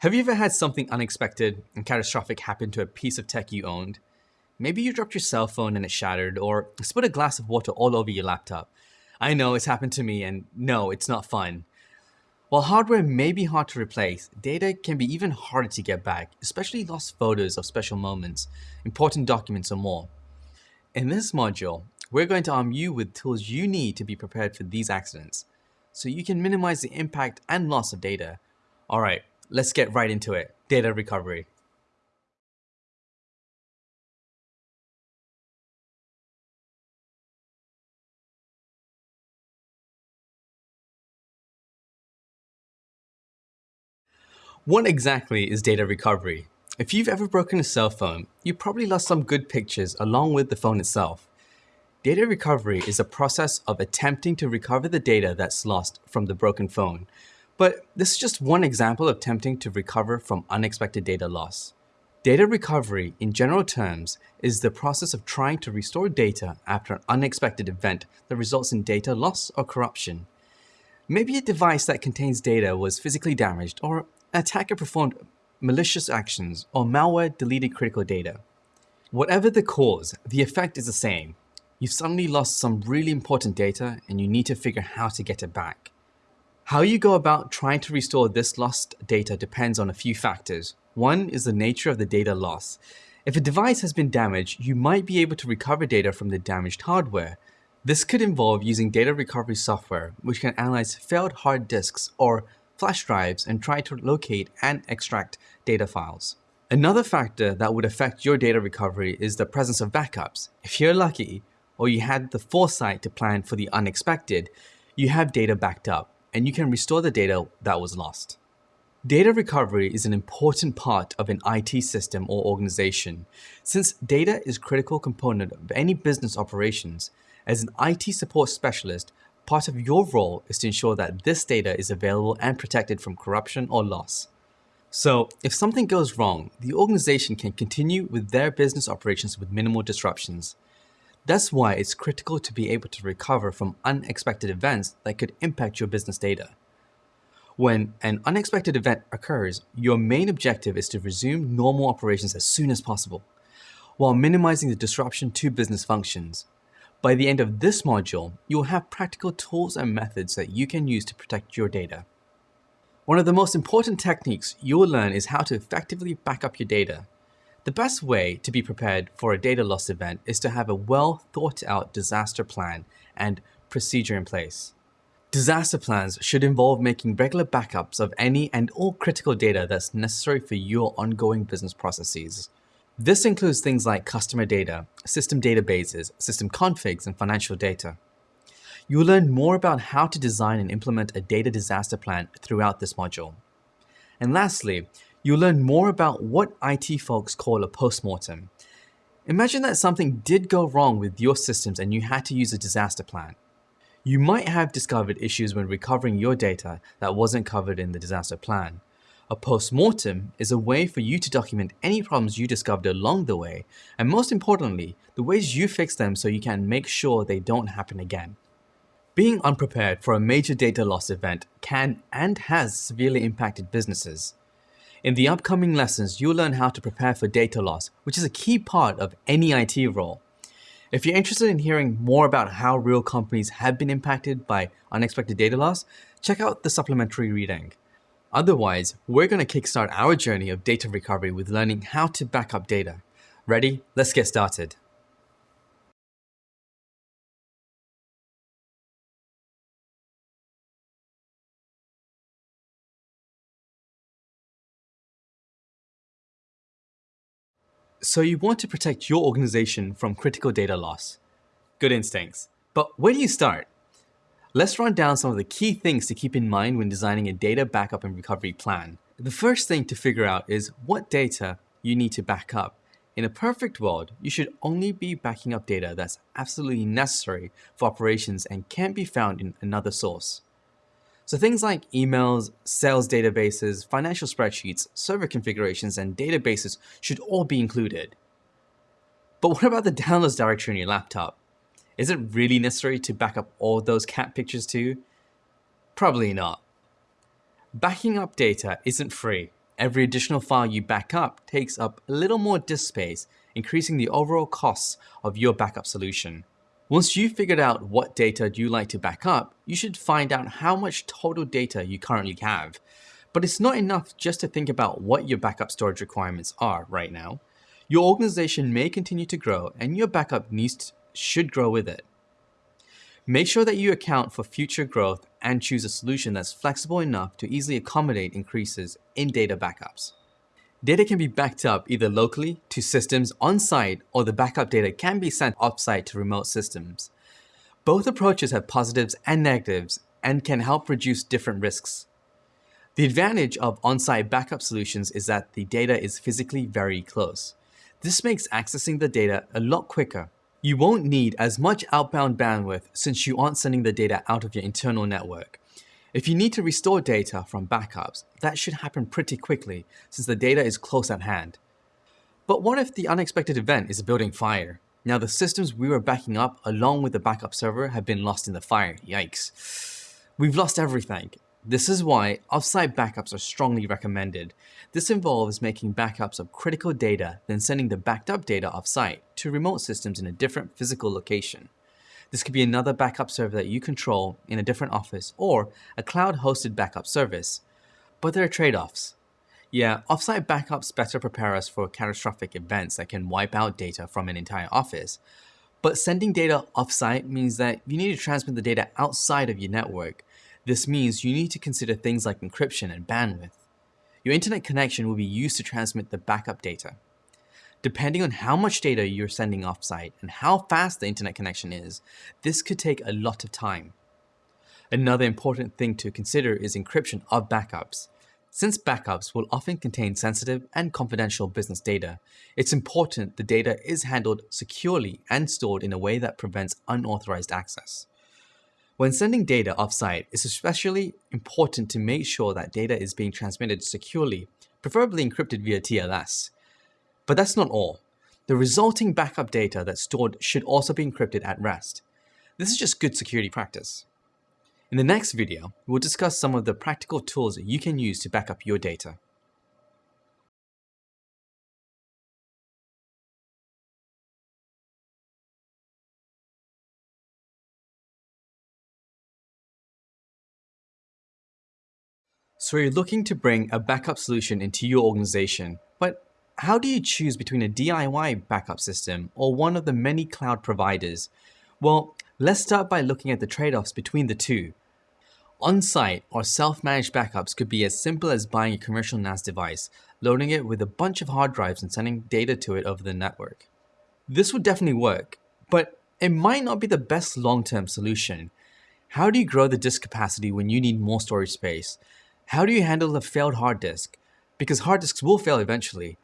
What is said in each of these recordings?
Have you ever had something unexpected and catastrophic happen to a piece of tech you owned? Maybe you dropped your cell phone and it shattered, or spilled a glass of water all over your laptop. I know it's happened to me, and no, it's not fun. While hardware may be hard to replace, data can be even harder to get back, especially lost photos of special moments, important documents, or more. In this module, we're going to arm you with tools you need to be prepared for these accidents, so you can minimize the impact and loss of data. Alright, let's get right into it. Data recovery. What exactly is data recovery? If you've ever broken a cell phone, you probably lost some good pictures along with the phone itself. Data recovery is a process of attempting to recover the data that's lost from the broken phone. But this is just one example of attempting to recover from unexpected data loss. Data recovery, in general terms, is the process of trying to restore data after an unexpected event that results in data loss or corruption. Maybe a device that contains data was physically damaged or an attacker performed malicious actions, or malware deleted critical data. Whatever the cause, the effect is the same. You've suddenly lost some really important data and you need to figure how to get it back. How you go about trying to restore this lost data depends on a few factors. One is the nature of the data loss. If a device has been damaged, you might be able to recover data from the damaged hardware. This could involve using data recovery software, which can analyze failed hard disks or flash drives and try to locate and extract data files. Another factor that would affect your data recovery is the presence of backups. If you're lucky, or you had the foresight to plan for the unexpected, you have data backed up, and you can restore the data that was lost. Data recovery is an important part of an IT system or organization. Since data is a critical component of any business operations, as an IT support specialist, Part of your role is to ensure that this data is available and protected from corruption or loss. So, if something goes wrong, the organization can continue with their business operations with minimal disruptions. That's why it's critical to be able to recover from unexpected events that could impact your business data. When an unexpected event occurs, your main objective is to resume normal operations as soon as possible, while minimizing the disruption to business functions. By the end of this module, you will have practical tools and methods that you can use to protect your data. One of the most important techniques you will learn is how to effectively back up your data. The best way to be prepared for a data loss event is to have a well thought out disaster plan and procedure in place. Disaster plans should involve making regular backups of any and all critical data that's necessary for your ongoing business processes. This includes things like customer data, system databases, system configs, and financial data. You will learn more about how to design and implement a data disaster plan throughout this module. And lastly, you'll learn more about what IT folks call a postmortem. Imagine that something did go wrong with your systems and you had to use a disaster plan. You might have discovered issues when recovering your data that wasn't covered in the disaster plan. A post-mortem is a way for you to document any problems you discovered along the way, and most importantly, the ways you fix them so you can make sure they don't happen again. Being unprepared for a major data loss event can and has severely impacted businesses. In the upcoming lessons, you'll learn how to prepare for data loss, which is a key part of any IT role. If you're interested in hearing more about how real companies have been impacted by unexpected data loss, check out the supplementary reading. Otherwise, we're going to kickstart our journey of data recovery with learning how to back up data. Ready? Let's get started. So you want to protect your organization from critical data loss. Good instincts. But where do you start? Let's run down some of the key things to keep in mind when designing a data backup and recovery plan. The first thing to figure out is what data you need to back up. In a perfect world, you should only be backing up data that's absolutely necessary for operations and can't be found in another source. So things like emails, sales databases, financial spreadsheets, server configurations, and databases should all be included. But what about the downloads directory on your laptop? Is it really necessary to back up all those cat pictures too? Probably not. Backing up data isn't free, Every additional file you back up takes up a little more disk space, increasing the overall costs of your backup solution. Once you've figured out what data you like to back up, you should find out how much total data you currently have. But it's not enough just to think about what your backup storage requirements are right now. Your organization may continue to grow and your backup needs should grow with it. Make sure that you account for future growth and choose a solution that's flexible enough to easily accommodate increases in data backups. Data can be backed up either locally to systems on-site or the backup data can be sent off-site to remote systems. Both approaches have positives and negatives and can help reduce different risks. The advantage of on-site backup solutions is that the data is physically very close. This makes accessing the data a lot quicker. You won't need as much outbound bandwidth since you aren't sending the data out of your internal network. If you need to restore data from backups, that should happen pretty quickly since the data is close at hand. But what if the unexpected event is a building fire? Now the systems we were backing up along with the backup server have been lost in the fire, yikes. We've lost everything. This is why offsite backups are strongly recommended. This involves making backups of critical data, then sending the backed up data offsite to remote systems in a different physical location. This could be another backup server that you control in a different office or a cloud-hosted backup service. But there are trade-offs. Yeah, offsite backups better prepare us for catastrophic events that can wipe out data from an entire office. But sending data offsite means that you need to transmit the data outside of your network. This means you need to consider things like encryption and bandwidth. Your internet connection will be used to transmit the backup data. Depending on how much data you're sending offsite and how fast the internet connection is, this could take a lot of time. Another important thing to consider is encryption of backups. Since backups will often contain sensitive and confidential business data, it's important the data is handled securely and stored in a way that prevents unauthorized access. When sending data offsite, it's especially important to make sure that data is being transmitted securely, preferably encrypted via TLS. But that's not all. The resulting backup data that's stored should also be encrypted at rest. This is just good security practice. In the next video, we'll discuss some of the practical tools that you can use to back up your data. So you're looking to bring a backup solution into your organization, but how do you choose between a DIY backup system or one of the many cloud providers? Well, let's start by looking at the trade-offs between the two. On-site or self-managed backups could be as simple as buying a commercial NAS device, loading it with a bunch of hard drives and sending data to it over the network. This would definitely work, but it might not be the best long-term solution. How do you grow the disk capacity when you need more storage space? How do you handle a failed hard disk? Because hard disks will fail eventually.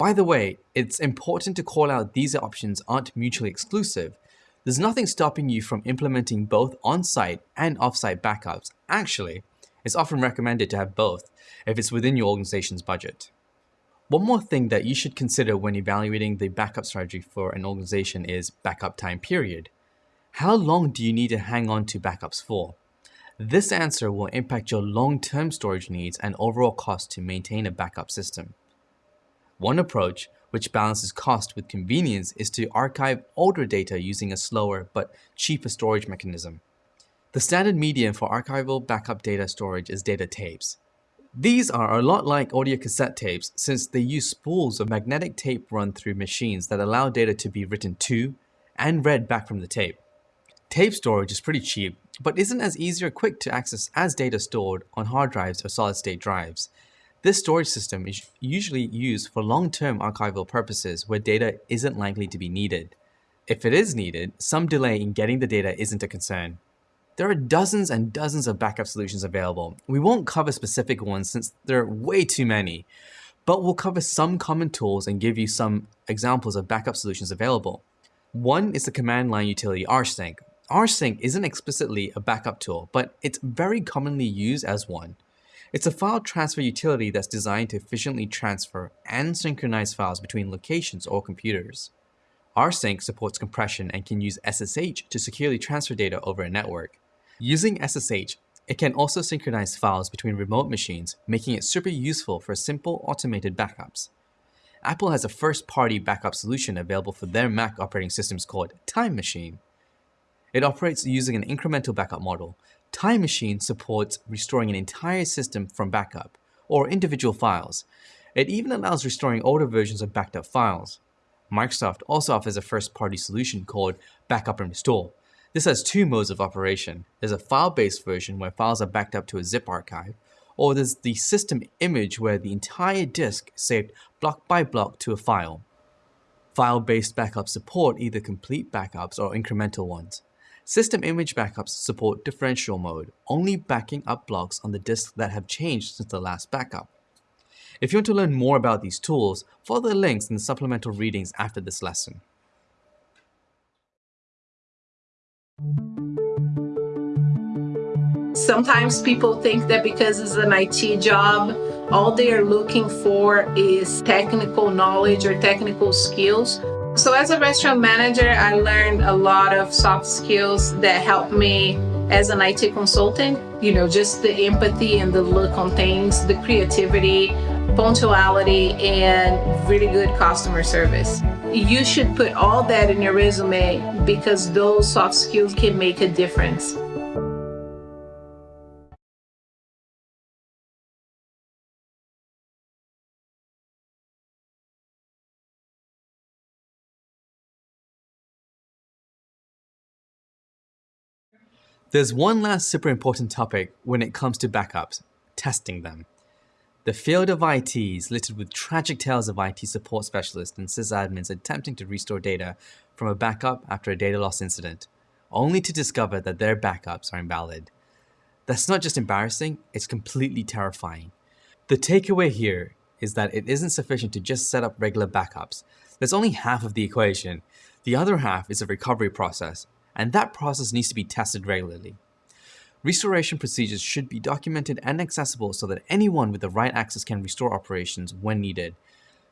By the way, it's important to call out these options aren't mutually exclusive. There's nothing stopping you from implementing both on-site and off-site backups. Actually, it's often recommended to have both if it's within your organization's budget. One more thing that you should consider when evaluating the backup strategy for an organization is backup time period. How long do you need to hang on to backups for? This answer will impact your long-term storage needs and overall cost to maintain a backup system. One approach, which balances cost with convenience, is to archive older data using a slower but cheaper storage mechanism. The standard medium for archival backup data storage is data tapes. These are a lot like audio cassette tapes since they use spools of magnetic tape run through machines that allow data to be written to and read back from the tape. Tape storage is pretty cheap, but isn't as easy or quick to access as data stored on hard drives or solid-state drives, this storage system is usually used for long-term archival purposes where data isn't likely to be needed. If it is needed, some delay in getting the data isn't a concern. There are dozens and dozens of backup solutions available. We won't cover specific ones since there are way too many, but we'll cover some common tools and give you some examples of backup solutions available. One is the command line utility rsync. rsync isn't explicitly a backup tool, but it's very commonly used as one. It's a file transfer utility that's designed to efficiently transfer and synchronize files between locations or computers. rsync supports compression and can use SSH to securely transfer data over a network. Using SSH, It can also synchronize files between remote machines, making it super useful for simple automated backups. Apple has a first-party backup solution available for their Mac operating systems called Time Machine. It operates using an incremental backup model. Time Machine supports restoring an entire system from backup, or individual files. It even allows restoring older versions of backed up files. Microsoft also offers a first-party solution called Backup and Restore. This has two modes of operation. There's a file-based version where files are backed up to a zip archive, or there's the system image where the entire disk is saved block by block to a file. File-based backups support either complete backups or incremental ones. System image backups support differential mode, only backing up blocks on the disk that have changed since the last backup. If you want to learn more about these tools, follow the links in the supplemental readings after this lesson. Sometimes people think that because it's an IT job, all they are looking for is technical knowledge or technical skills. So as a restaurant manager, I learned a lot of soft skills that helped me as an IT consultant. You know, just the empathy and the look on things, the creativity, punctuality, and really good customer service. You should put all that in your resume because those soft skills can make a difference. There's one last super important topic when it comes to backups, testing them. The field of IT is littered with tragic tales of IT support specialists and sysadmins attempting to restore data from a backup after a data loss incident, only to discover that their backups are invalid. That's not just embarrassing, it's completely terrifying. The takeaway here is that it isn't sufficient to just set up regular backups. That's only half of the equation. The other half is a recovery process, and that process needs to be tested regularly. Restoration procedures should be documented and accessible so that anyone with the right access can restore operations when needed.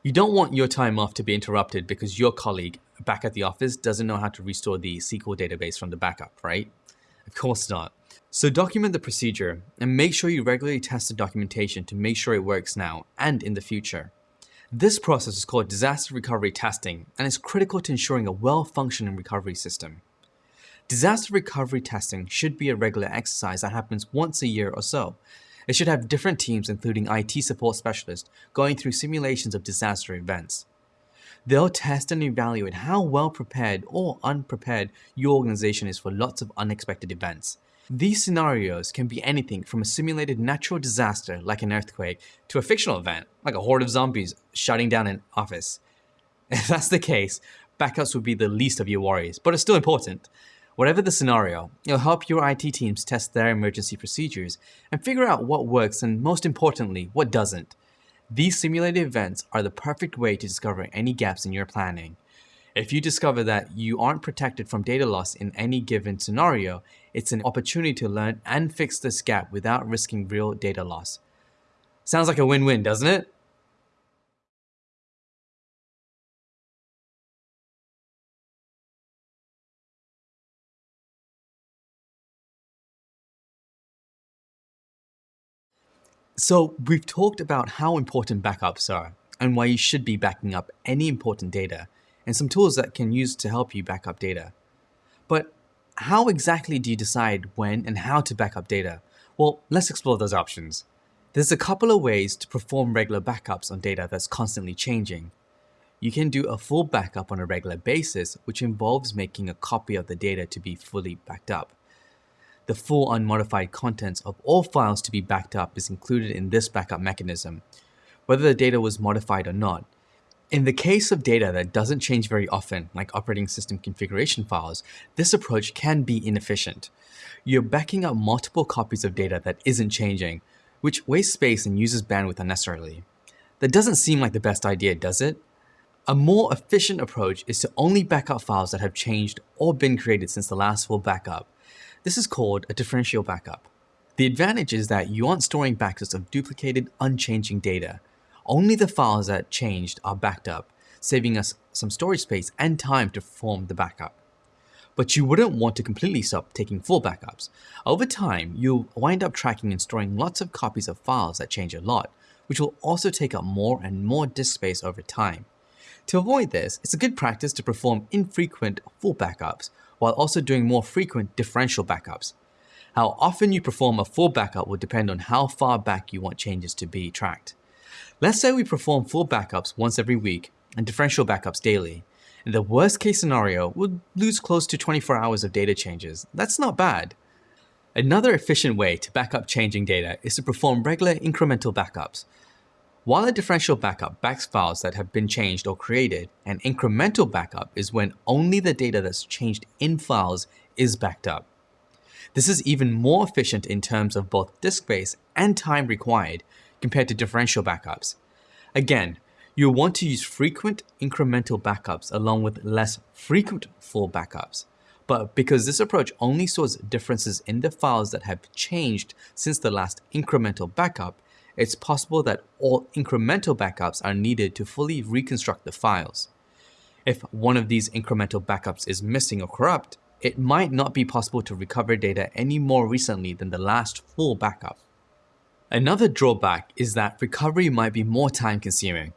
You don't want your time off to be interrupted because your colleague back at the office doesn't know how to restore the SQL database from the backup, right? Of course not. So document the procedure and make sure you regularly test the documentation to make sure it works now and in the future. This process is called disaster recovery testing and is critical to ensuring a well-functioning recovery system. Disaster recovery testing should be a regular exercise that happens once a year or so. It should have different teams including IT support specialists going through simulations of disaster events. They'll test and evaluate how well prepared or unprepared your organization is for lots of unexpected events. These scenarios can be anything from a simulated natural disaster like an earthquake to a fictional event like a horde of zombies shutting down an office. If that's the case, backups would be the least of your worries, but it's still important. Whatever the scenario, it'll help your IT teams test their emergency procedures and figure out what works and most importantly, what doesn't. These simulated events are the perfect way to discover any gaps in your planning. If you discover that you aren't protected from data loss in any given scenario, it's an opportunity to learn and fix this gap without risking real data loss. Sounds like a win-win, doesn't it? So we've talked about how important backups are and why you should be backing up any important data and some tools that can use to help you back up data. But how exactly do you decide when and how to back up data? Well, let's explore those options. There's a couple of ways to perform regular backups on data that's constantly changing. You can do a full backup on a regular basis, which involves making a copy of the data to be fully backed up. The full unmodified contents of all files to be backed up is included in this backup mechanism, whether the data was modified or not. In the case of data that doesn't change very often, like operating system configuration files, this approach can be inefficient. You're backing up multiple copies of data that isn't changing, which wastes space and uses bandwidth unnecessarily. That doesn't seem like the best idea, does it? A more efficient approach is to only back up files that have changed or been created since the last full backup, this is called a differential backup. The advantage is that you aren't storing backups of duplicated, unchanging data. Only the files that changed are backed up, saving us some storage space and time to perform the backup. but you wouldn't want to completely stop taking full backups. Over time, you'll wind up tracking and storing lots of copies of files that change a lot, which will also take up more and more disk space over time. To avoid this, it's a good practice to perform infrequent full backups while also doing more frequent differential backups. How often you perform a full backup will depend on how far back you want changes to be tracked. Let's say we perform full backups once every week and differential backups daily. In the worst case scenario, we'll lose close to 24 hours of data changes. That's not bad. Another efficient way to back up changing data is to perform regular incremental backups. While a differential backup backs files that have been changed or created, an incremental backup is when only the data that's changed in files is backed up. This is even more efficient in terms of both disk space and time required compared to differential backups. Again, you'll want to use frequent incremental backups along with less frequent full backups. But because this approach only stores differences in the files that have changed since the last incremental backup, it's possible that all incremental backups are needed to fully reconstruct the files. If one of these incremental backups is missing or corrupt, it might not be possible to recover data any more recently than the last full backup. Another drawback is that recovery might be more time consuming.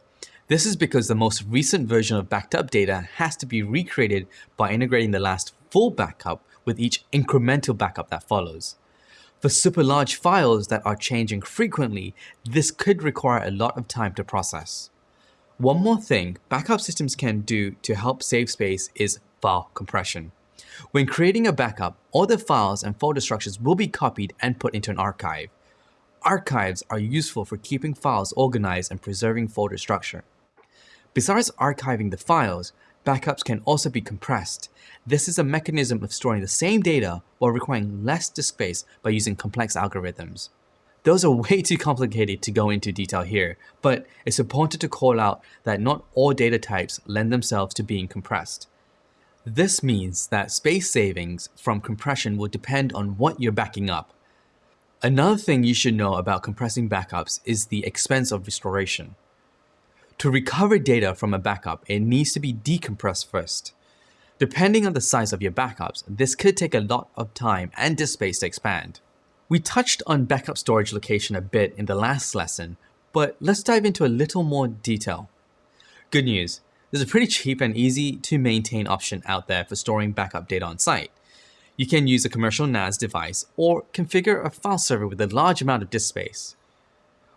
This is because the most recent version of backed up data has to be recreated by integrating the last full backup with each incremental backup that follows. For super large files that are changing frequently, this could require a lot of time to process. One more thing backup systems can do to help save space is file compression. When creating a backup, all the files and folder structures will be copied and put into an archive. Archives are useful for keeping files organized and preserving folder structure. Besides archiving the files, backups can also be compressed. This is a mechanism of storing the same data while requiring less disk space by using complex algorithms. Those are way too complicated to go into detail here, but it's important to call out that not all data types lend themselves to being compressed. This means that space savings from compression will depend on what you're backing up. Another thing you should know about compressing backups is the expense of restoration. To recover data from a backup, it needs to be decompressed first. Depending on the size of your backups, this could take a lot of time and disk space to expand. We touched on backup storage location a bit in the last lesson, but let's dive into a little more detail. Good news, there's a pretty cheap and easy to maintain option out there for storing backup data on site. You can use a commercial NAS device or configure a file server with a large amount of disk space.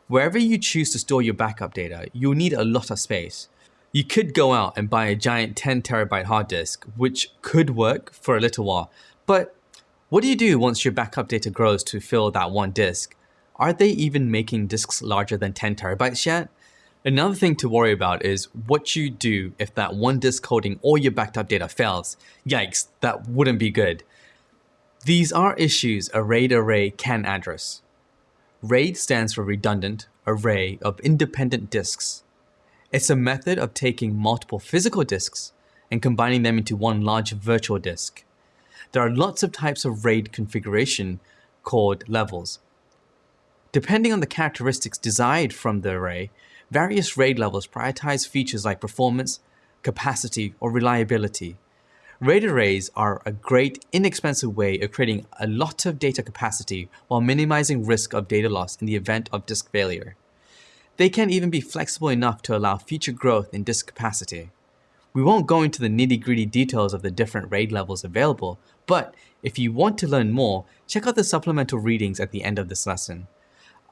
Wherever you choose to store your backup data, you'll need a lot of space. You could go out and buy a giant 10 terabyte hard disk, which could work for a little while, but what do you do once your backup data grows to fill that one disk? Are they even making disks larger than 10 terabytes yet? Another thing to worry about is what you do if that one disk holding all your backed up data fails. Yikes, that wouldn't be good. These are issues a RAID array can address. RAID stands for Redundant Array of Independent Disks. It's a method of taking multiple physical disks and combining them into one large virtual disk. There are lots of types of RAID configuration called levels. Depending on the characteristics desired from the array, various RAID levels prioritize features like performance, capacity, or reliability. RAID arrays are a great, inexpensive way of creating a lot of data capacity while minimizing risk of data loss in the event of disk failure. They can even be flexible enough to allow future growth in disk capacity. We won't go into the nitty gritty details of the different RAID levels available, but if you want to learn more, check out the supplemental readings at the end of this lesson.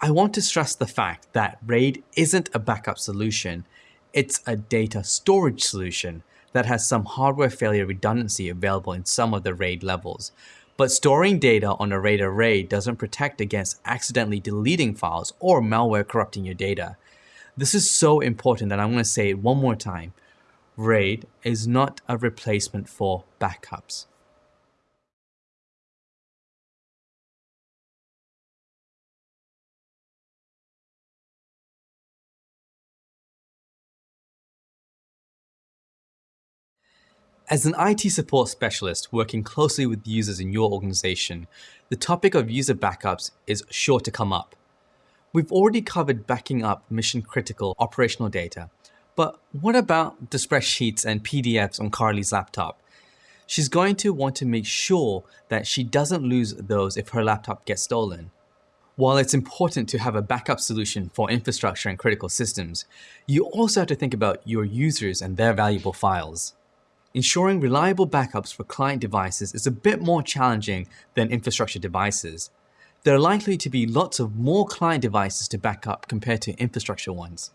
I want to stress the fact that RAID isn't a backup solution, it's a data storage solution that has some hardware failure redundancy available in some of the RAID levels. But storing data on a RAID array doesn't protect against accidentally deleting files or malware corrupting your data. This is so important that I'm going to say it one more time. RAID is not a replacement for backups. As an IT support specialist working closely with users in your organization, the topic of user backups is sure to come up. We've already covered backing up mission critical operational data, but what about the spreadsheets and PDFs on Carly's laptop? she's going to want to make sure that she doesn't lose those if her laptop gets stolen. While it's important to have a backup solution for infrastructure and critical systems, you also have to think about your users and their valuable files. Ensuring reliable backups for client devices is a bit more challenging than infrastructure devices. There are likely to be lots of more client devices to back up compared to infrastructure ones.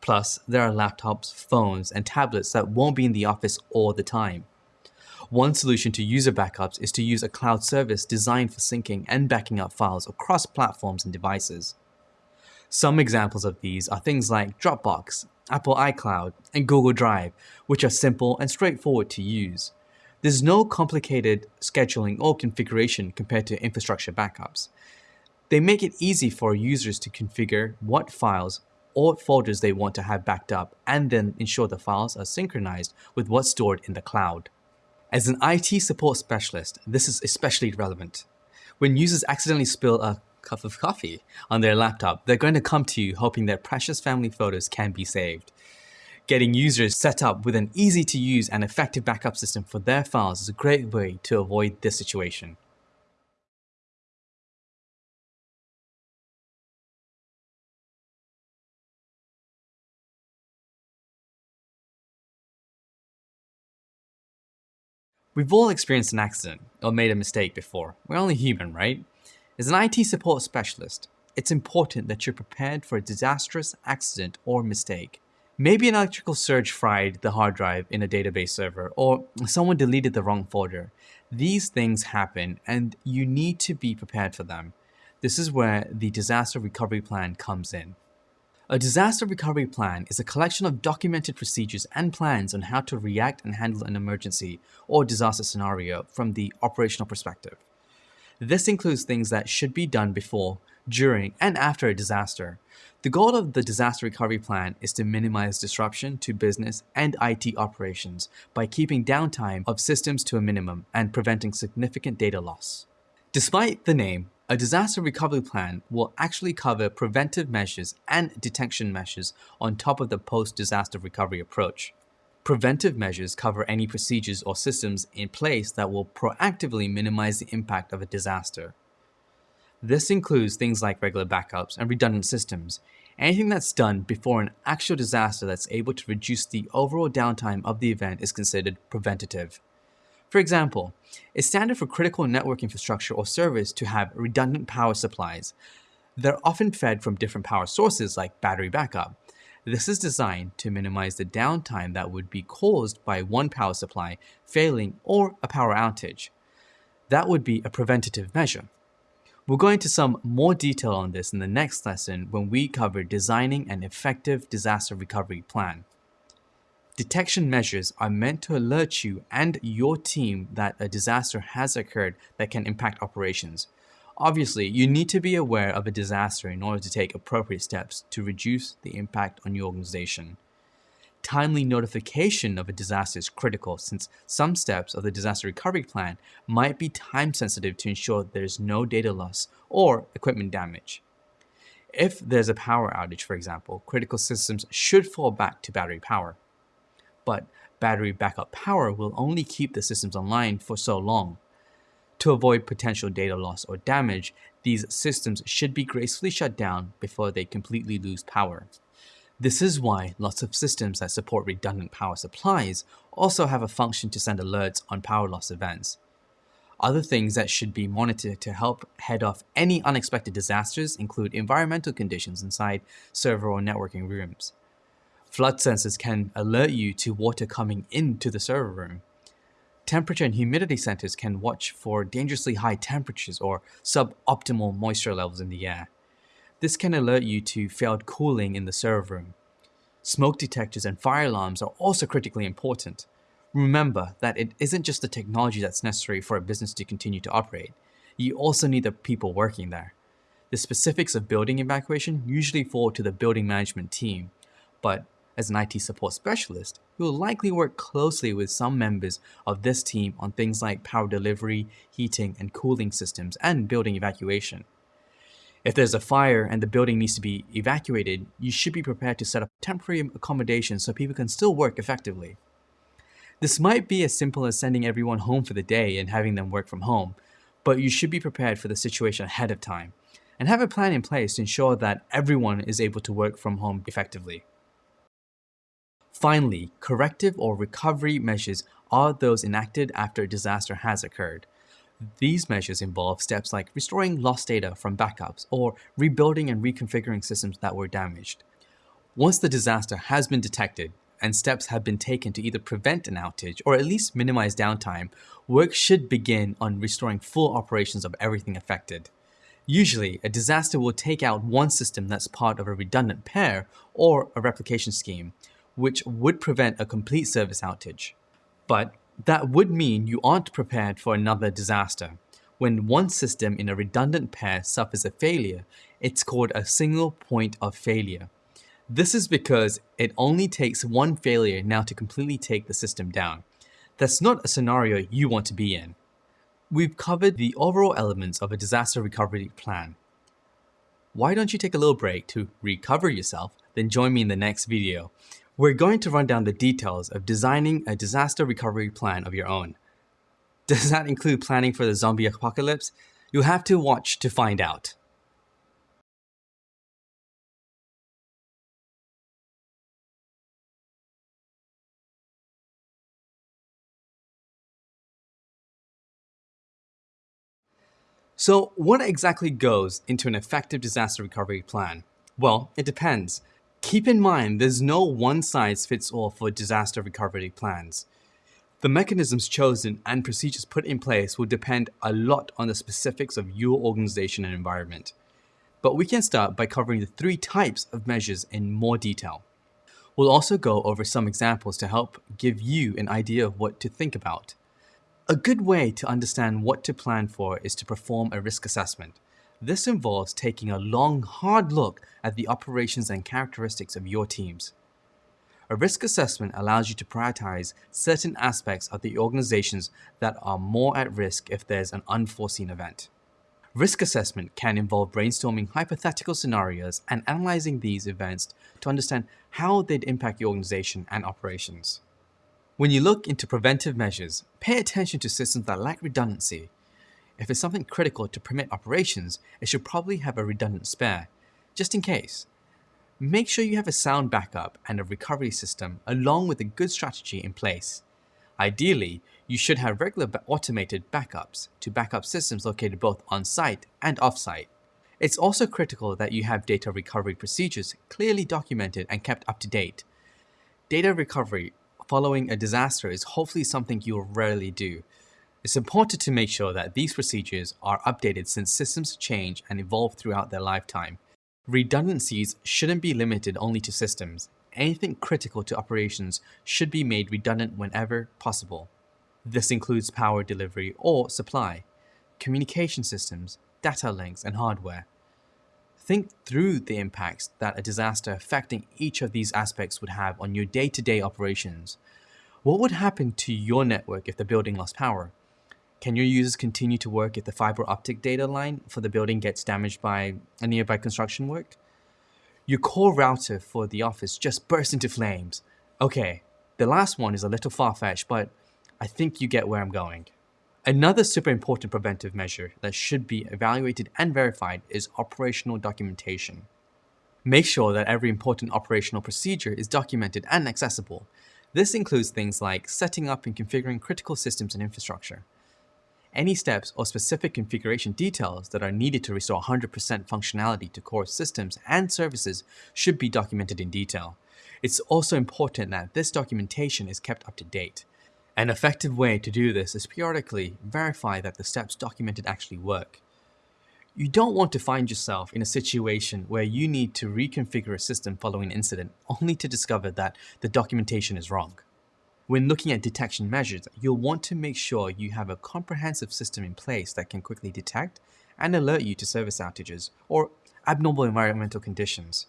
Plus, there are laptops, phones, and tablets that won't be in the office all the time. One solution to user backups is to use a cloud service designed for syncing and backing up files across platforms and devices. Some examples of these are things like Dropbox, Apple iCloud, and Google Drive, which are simple and straightforward to use. There's no complicated scheduling or configuration compared to infrastructure backups. They make it easy for users to configure what files or folders they want to have backed up and then ensure the files are synchronized with what's stored in the cloud. As an IT support specialist, this is especially relevant. When users accidentally spill a cup of coffee on their laptop, they're going to come to you hoping their precious family photos can be saved. Getting users set up with an easy to use and effective backup system for their files is a great way to avoid this situation. We've all experienced an accident or made a mistake before. We're only human, right? As an IT support specialist, it's important that you're prepared for a disastrous accident or mistake. Maybe an electrical surge fried the hard drive in a database server, or someone deleted the wrong folder. These things happen and you need to be prepared for them. This is where the disaster recovery plan comes in. A disaster recovery plan is a collection of documented procedures and plans on how to react and handle an emergency or disaster scenario from the operational perspective. This includes things that should be done before, during, and after a disaster. The goal of the disaster recovery plan is to minimize disruption to business and IT operations by keeping downtime of systems to a minimum and preventing significant data loss. Despite the name, a disaster recovery plan will actually cover preventive measures and detection measures on top of the post-disaster recovery approach. Preventive measures cover any procedures or systems in place that will proactively minimize the impact of a disaster. This includes things like regular backups and redundant systems, anything that's done before an actual disaster that's able to reduce the overall downtime of the event is considered preventative. For example, it's standard for critical network infrastructure or service to have redundant power supplies. They're often fed from different power sources like battery backup. This is designed to minimize the downtime that would be caused by one power supply failing or a power outage. That would be a preventative measure. We'll go into some more detail on this in the next lesson when we cover designing an effective disaster recovery plan. Detection measures are meant to alert you and your team that a disaster has occurred that can impact operations. Obviously, you need to be aware of a disaster in order to take appropriate steps to reduce the impact on your organization. Timely notification of a disaster is critical since some steps of the disaster recovery plan might be time sensitive to ensure there is no data loss or equipment damage. If there's a power outage, for example, critical systems should fall back to battery power but battery backup power will only keep the systems online for so long. To avoid potential data loss or damage, these systems should be gracefully shut down before they completely lose power. This is why lots of systems that support redundant power supplies also have a function to send alerts on power loss events. Other things that should be monitored to help head off any unexpected disasters include environmental conditions inside server or networking rooms. Flood sensors can alert you to water coming into the server room. Temperature and humidity sensors can watch for dangerously high temperatures or suboptimal moisture levels in the air. This can alert you to failed cooling in the server room. Smoke detectors and fire alarms are also critically important. Remember that it isn't just the technology that's necessary for a business to continue to operate. You also need the people working there. The specifics of building evacuation usually fall to the building management team, but as an IT support specialist, you will likely work closely with some members of this team on things like power delivery, heating and cooling systems, and building evacuation. If there's a fire and the building needs to be evacuated, you should be prepared to set up temporary accommodations so people can still work effectively. This might be as simple as sending everyone home for the day and having them work from home, but you should be prepared for the situation ahead of time and have a plan in place to ensure that everyone is able to work from home effectively. Finally, corrective or recovery measures are those enacted after a disaster has occurred. These measures involve steps like restoring lost data from backups or rebuilding and reconfiguring systems that were damaged. Once the disaster has been detected and steps have been taken to either prevent an outage or at least minimize downtime, work should begin on restoring full operations of everything affected. Usually, a disaster will take out one system that's part of a redundant pair or a replication scheme, which would prevent a complete service outage. But that would mean you aren't prepared for another disaster. When one system in a redundant pair suffers a failure, it's called a single point of failure. This is because it only takes one failure now to completely take the system down. That's not a scenario you want to be in. We've covered the overall elements of a disaster recovery plan. Why don't you take a little break to recover yourself, then join me in the next video. We're going to run down the details of designing a disaster recovery plan of your own. Does that include planning for the zombie apocalypse? You'll have to watch to find out. So what exactly goes into an effective disaster recovery plan? Well, it depends. Keep in mind, there's no one size fits all for disaster recovery plans. The mechanisms chosen and procedures put in place will depend a lot on the specifics of your organization and environment. But we can start by covering the three types of measures in more detail. We'll also go over some examples to help give you an idea of what to think about. A good way to understand what to plan for is to perform a risk assessment. This involves taking a long, hard look at the operations and characteristics of your teams. A risk assessment allows you to prioritize certain aspects of the organizations that are more at risk if there's an unforeseen event. Risk assessment can involve brainstorming hypothetical scenarios and analyzing these events to understand how they'd impact your organization and operations. When you look into preventive measures, pay attention to systems that lack redundancy. If it's something critical to permit operations, it should probably have a redundant spare, just in case. Make sure you have a sound backup and a recovery system along with a good strategy in place. Ideally, you should have regular automated backups to backup systems located both on-site and off-site. It's also critical that you have data recovery procedures clearly documented and kept up to date. Data recovery following a disaster is hopefully something you'll rarely do. It's important to make sure that these procedures are updated since systems change and evolve throughout their lifetime. Redundancies shouldn't be limited only to systems. Anything critical to operations should be made redundant whenever possible. This includes power delivery or supply, communication systems, data links, and hardware. Think through the impacts that a disaster affecting each of these aspects would have on your day-to-day -day operations. What would happen to your network if the building lost power? Can your users continue to work if the fiber optic data line for the building gets damaged by a nearby construction work? Your core router for the office just burst into flames. Okay, the last one is a little far-fetched, but I think you get where I'm going. Another super important preventive measure that should be evaluated and verified is operational documentation. Make sure that every important operational procedure is documented and accessible. This includes things like setting up and configuring critical systems and infrastructure. Any steps or specific configuration details that are needed to restore 100% functionality to core systems and services should be documented in detail. It's also important that this documentation is kept up to date. An effective way to do this is periodically verify that the steps documented actually work. You don't want to find yourself in a situation where you need to reconfigure a system following an incident only to discover that the documentation is wrong. When looking at detection measures, you'll want to make sure you have a comprehensive system in place that can quickly detect and alert you to service outages or abnormal environmental conditions.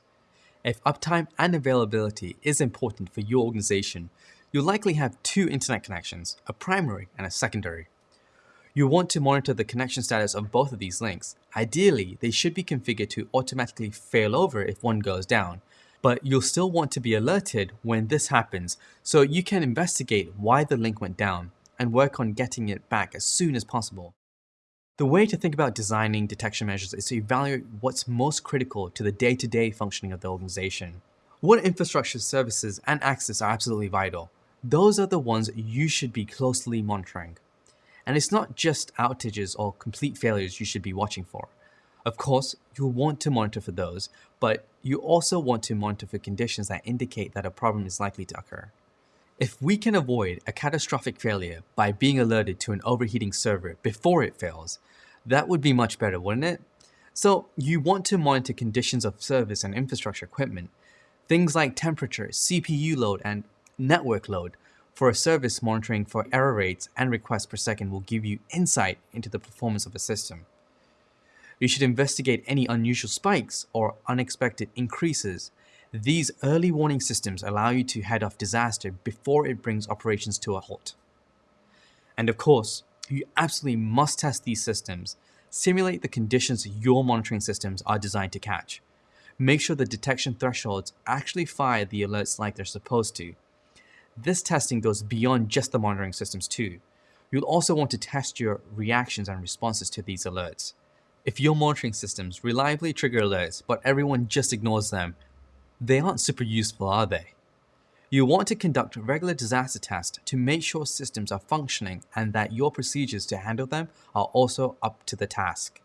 If uptime and availability is important for your organization, You'll likely have two internet connections, a primary and a secondary. You'll want to monitor the connection status of both of these links. Ideally, they should be configured to automatically fail over if one goes down. But you'll still want to be alerted when this happens so you can investigate why the link went down and work on getting it back as soon as possible. The way to think about designing detection measures is to evaluate what's most critical to the day-to-day -day functioning of the organization. What infrastructure services and access are absolutely vital? Those are the ones you should be closely monitoring. And it's not just outages or complete failures you should be watching for. Of course, you'll want to monitor for those, but you also want to monitor for conditions that indicate that a problem is likely to occur. If we can avoid a catastrophic failure by being alerted to an overheating server before it fails, that would be much better, wouldn't it? So you want to monitor conditions of service and infrastructure equipment, things like temperature, CPU load, and network load for a service monitoring for error rates and requests per second will give you insight into the performance of a system. You should investigate any unusual spikes or unexpected increases. These early warning systems allow you to head off disaster before it brings operations to a halt. And of course, you absolutely must test these systems. Simulate the conditions your monitoring systems are designed to catch. Make sure the detection thresholds actually fire the alerts like they're supposed to. This testing goes beyond just the monitoring systems too. You'll also want to test your reactions and responses to these alerts. If your monitoring systems reliably trigger alerts, but everyone just ignores them, they aren't super useful, are they? You want to conduct regular disaster tests to make sure systems are functioning and that your procedures to handle them are also up to the task.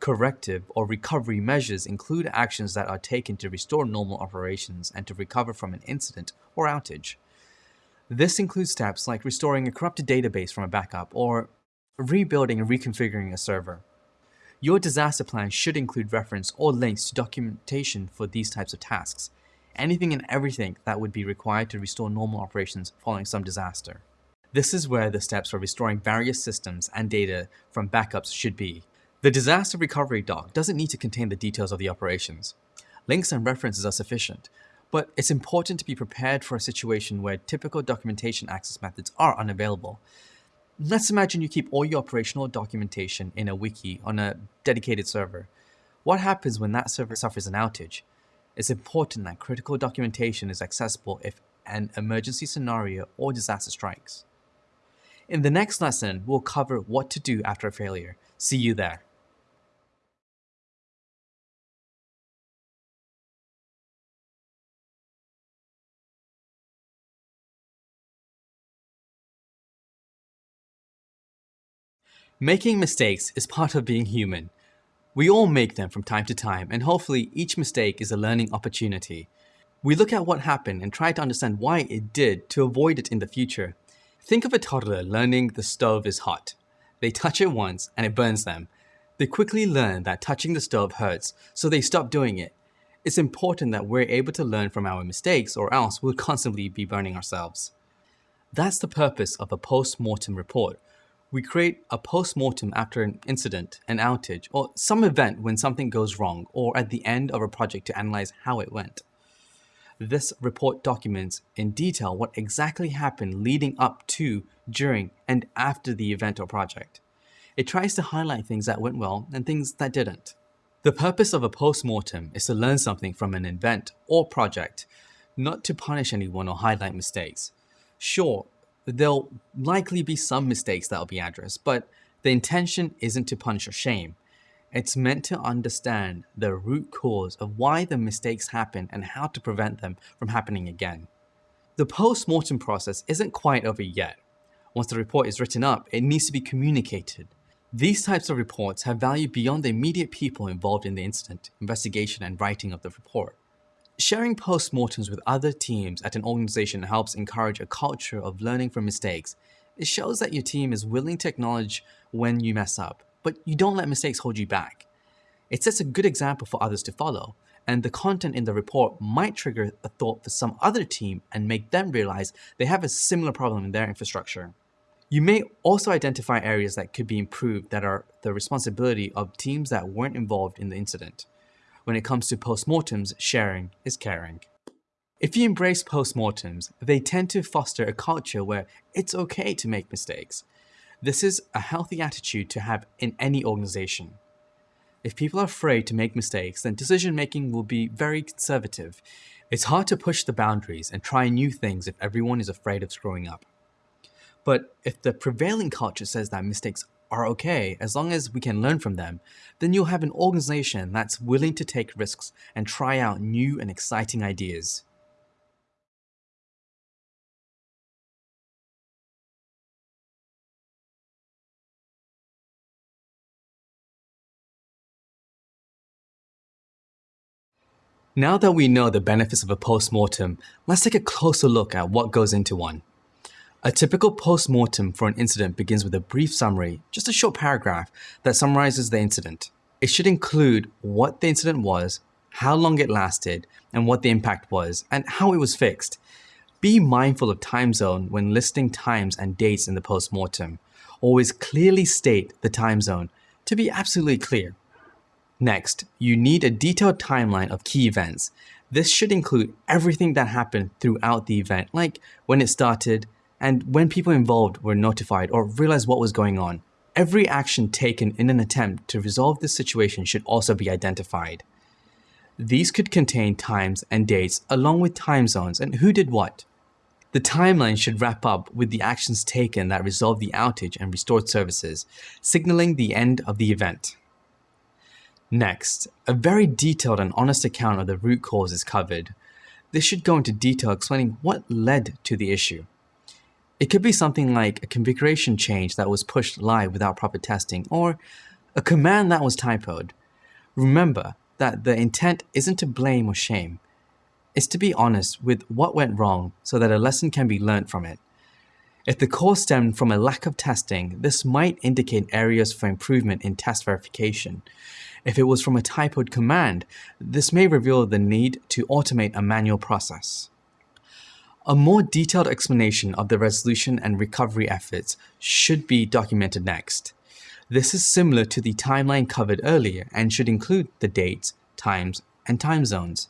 Corrective or recovery measures include actions that are taken to restore normal operations and to recover from an incident or outage. This includes steps like restoring a corrupted database from a backup or rebuilding and reconfiguring a server. Your disaster plan should include reference or links to documentation for these types of tasks, anything and everything that would be required to restore normal operations following some disaster. This is where the steps for restoring various systems and data from backups should be. The disaster recovery doc doesn't need to contain the details of the operations. Links and references are sufficient, but it's important to be prepared for a situation where typical documentation access methods are unavailable, Let's imagine you keep all your operational documentation in a wiki on a dedicated server. What happens when that server suffers an outage? It's important that critical documentation is accessible if an emergency scenario or disaster strikes. In the next lesson, we'll cover what to do after a failure. See you there. Making mistakes is part of being human. We all make them from time to time and hopefully each mistake is a learning opportunity. We look at what happened and try to understand why it did to avoid it in the future. Think of a toddler learning the stove is hot. They touch it once and it burns them. They quickly learn that touching the stove hurts, so they stop doing it. It's important that we're able to learn from our mistakes or else we'll constantly be burning ourselves. That's the purpose of a post-mortem report, we create a post-mortem after an incident, an outage, or some event when something goes wrong, or at the end of a project to analyze how it went. This report documents in detail what exactly happened leading up to, during, and after the event or project. It tries to highlight things that went well and things that didn't. The purpose of a post-mortem is to learn something from an event or project, not to punish anyone or highlight mistakes. Sure, there'll likely be some mistakes that'll be addressed, but the intention isn't to punish or shame. It's meant to understand the root cause of why the mistakes happen and how to prevent them from happening again. The post-mortem process isn't quite over yet. Once the report is written up, it needs to be communicated. These types of reports have value beyond the immediate people involved in the incident, investigation, and writing of the report. Sharing postmortems with other teams at an organization helps encourage a culture of learning from mistakes. It shows that your team is willing to acknowledge when you mess up, but you don't let mistakes hold you back. It sets a good example for others to follow, and the content in the report might trigger a thought for some other team and make them realize they have a similar problem in their infrastructure. You may also identify areas that could be improved that are the responsibility of teams that weren't involved in the incident. When it comes to postmortems, sharing is caring. If you embrace postmortems, they tend to foster a culture where it's okay to make mistakes. This is a healthy attitude to have in any organization. If people are afraid to make mistakes, then decision making will be very conservative. It's hard to push the boundaries and try new things if everyone is afraid of screwing up. But if the prevailing culture says that mistakes are okay as long as we can learn from them, then you'll have an organization that's willing to take risks and try out new and exciting ideas. Now that we know the benefits of a post-mortem, let's take a closer look at what goes into one. A typical post-mortem for an incident begins with a brief summary, just a short paragraph that summarizes the incident. It should include what the incident was, how long it lasted, and what the impact was, and how it was fixed. Be mindful of time zone when listing times and dates in the post-mortem. Always clearly state the time zone to be absolutely clear. Next, you need a detailed timeline of key events. This should include everything that happened throughout the event, like when it started and when people involved were notified or realized what was going on. Every action taken in an attempt to resolve this situation should also be identified. These could contain times and dates along with time zones and who did what. The timeline should wrap up with the actions taken that resolved the outage and restored services, signaling the end of the event. Next, a very detailed and honest account of the root cause is covered. This should go into detail explaining what led to the issue. It could be something like a configuration change that was pushed live without proper testing, or a command that was typoed. Remember that the intent isn't to blame or shame. It's to be honest with what went wrong so that a lesson can be learned from it. If the cause stemmed from a lack of testing, this might indicate areas for improvement in test verification. If it was from a typoed command, this may reveal the need to automate a manual process. A more detailed explanation of the resolution and recovery efforts should be documented next. This is similar to the timeline covered earlier and should include the dates, times, and time zones.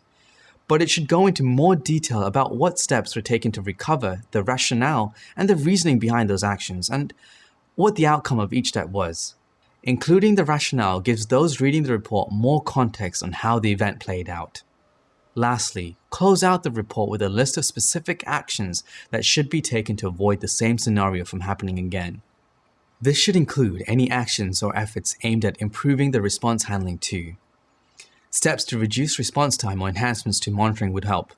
But it should go into more detail about what steps were taken to recover, the rationale, and the reasoning behind those actions, and what the outcome of each step was. Including the rationale gives those reading the report more context on how the event played out. Lastly, close out the report with a list of specific actions that should be taken to avoid the same scenario from happening again. This should include any actions or efforts aimed at improving the response handling too. Steps to reduce response time or enhancements to monitoring would help.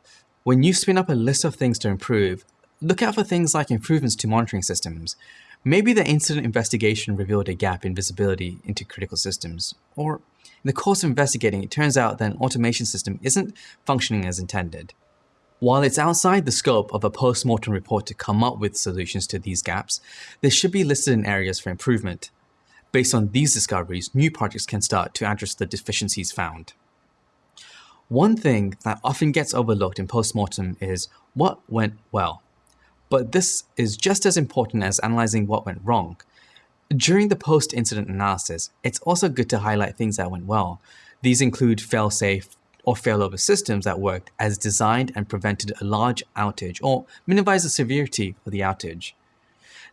When you spin up a list of things to improve, look out for things like improvements to monitoring systems, Maybe the incident investigation revealed a gap in visibility into critical systems, or in the course of investigating, it turns out that an automation system isn't functioning as intended. While it's outside the scope of a post-mortem report to come up with solutions to these gaps, they should be listed in areas for improvement. Based on these discoveries, new projects can start to address the deficiencies found. One thing that often gets overlooked in post-mortem is what went well. But this is just as important as analyzing what went wrong. During the post-incident analysis, it's also good to highlight things that went well. These include fail-safe or failover systems that worked as designed and prevented a large outage or minimized the severity of the outage.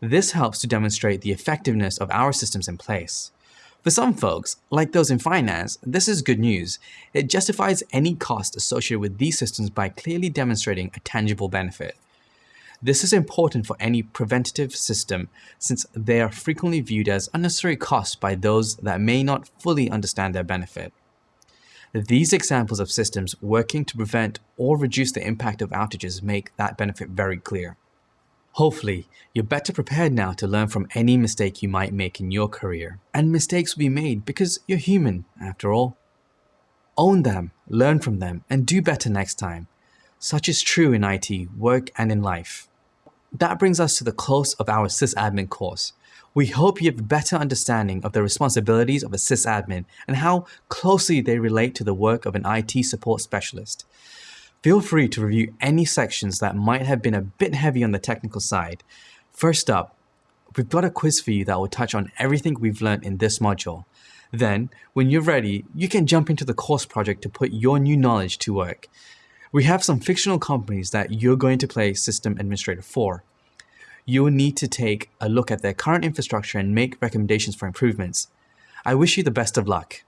This helps to demonstrate the effectiveness of our systems in place. For some folks, like those in finance, this is good news. It justifies any cost associated with these systems by clearly demonstrating a tangible benefit. This is important for any preventative system since they are frequently viewed as unnecessary costs by those that may not fully understand their benefit. These examples of systems working to prevent or reduce the impact of outages make that benefit very clear. Hopefully, you're better prepared now to learn from any mistake you might make in your career. And mistakes will be made because you're human, after all. Own them, learn from them, and do better next time. Such is true in IT, work, and in life. That brings us to the close of our sysadmin course. We hope you have a better understanding of the responsibilities of a sysadmin and how closely they relate to the work of an IT support specialist. Feel free to review any sections that might have been a bit heavy on the technical side. First up, we've got a quiz for you that will touch on everything we've learned in this module. Then, when you're ready, you can jump into the course project to put your new knowledge to work we have some fictional companies that you're going to play system administrator for. You will need to take a look at their current infrastructure and make recommendations for improvements. I wish you the best of luck.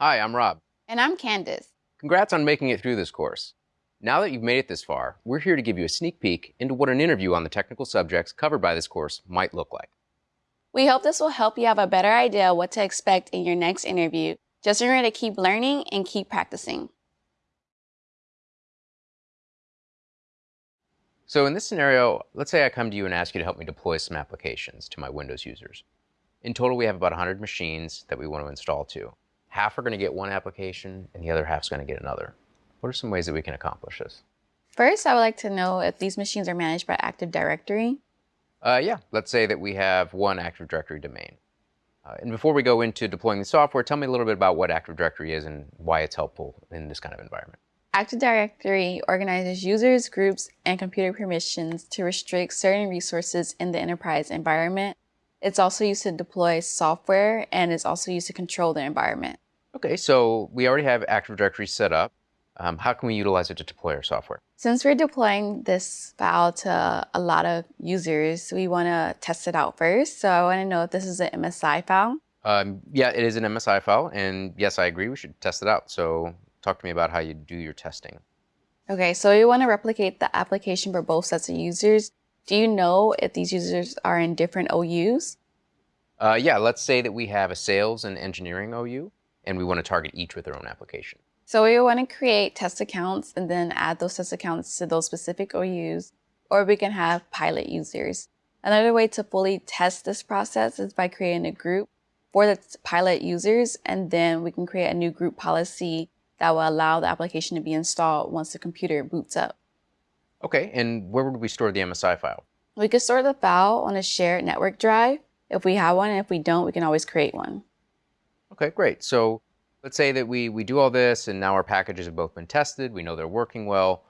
Hi, I'm Rob. And I'm Candice. Congrats on making it through this course. Now that you've made it this far, we're here to give you a sneak peek into what an interview on the technical subjects covered by this course might look like. We hope this will help you have a better idea what to expect in your next interview. Just remember to keep learning and keep practicing. So in this scenario, let's say I come to you and ask you to help me deploy some applications to my Windows users. In total, we have about 100 machines that we want to install to. Half are going to get one application, and the other half is going to get another. What are some ways that we can accomplish this? First, I would like to know if these machines are managed by Active Directory. Uh, yeah, let's say that we have one Active Directory domain. Uh, and before we go into deploying the software, tell me a little bit about what Active Directory is and why it's helpful in this kind of environment. Active Directory organizes users, groups, and computer permissions to restrict certain resources in the enterprise environment. It's also used to deploy software and it's also used to control the environment. Okay, so we already have Active Directory set up. Um, how can we utilize it to deploy our software? Since we're deploying this file to a lot of users, we want to test it out first. So I want to know if this is an MSI file. Um, yeah, it is an MSI file, and yes, I agree, we should test it out. So talk to me about how you do your testing. Okay, so you want to replicate the application for both sets of users. Do you know if these users are in different OUs? Uh, yeah, let's say that we have a sales and engineering OU, and we want to target each with their own application. So we want to create test accounts and then add those test accounts to those specific OUs, or we can have pilot users. Another way to fully test this process is by creating a group for the pilot users, and then we can create a new group policy that will allow the application to be installed once the computer boots up. Okay, and where would we store the MSI file? We could store the file on a shared network drive if we have one, and if we don't, we can always create one. Okay, great. So let's say that we, we do all this and now our packages have both been tested, we know they're working well.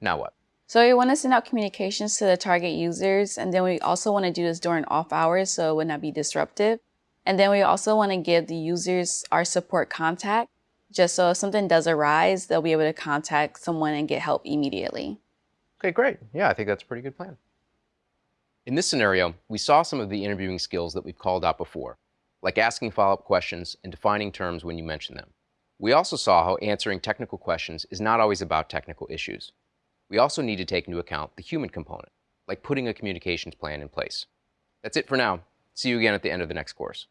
Now what? So we want to send out communications to the target users, and then we also want to do this during off hours so it would not be disruptive. And then we also want to give the users our support contact just so if something does arise, they'll be able to contact someone and get help immediately. Okay, great. Yeah, I think that's a pretty good plan. In this scenario, we saw some of the interviewing skills that we've called out before, like asking follow-up questions and defining terms when you mention them. We also saw how answering technical questions is not always about technical issues. We also need to take into account the human component, like putting a communications plan in place. That's it for now. See you again at the end of the next course.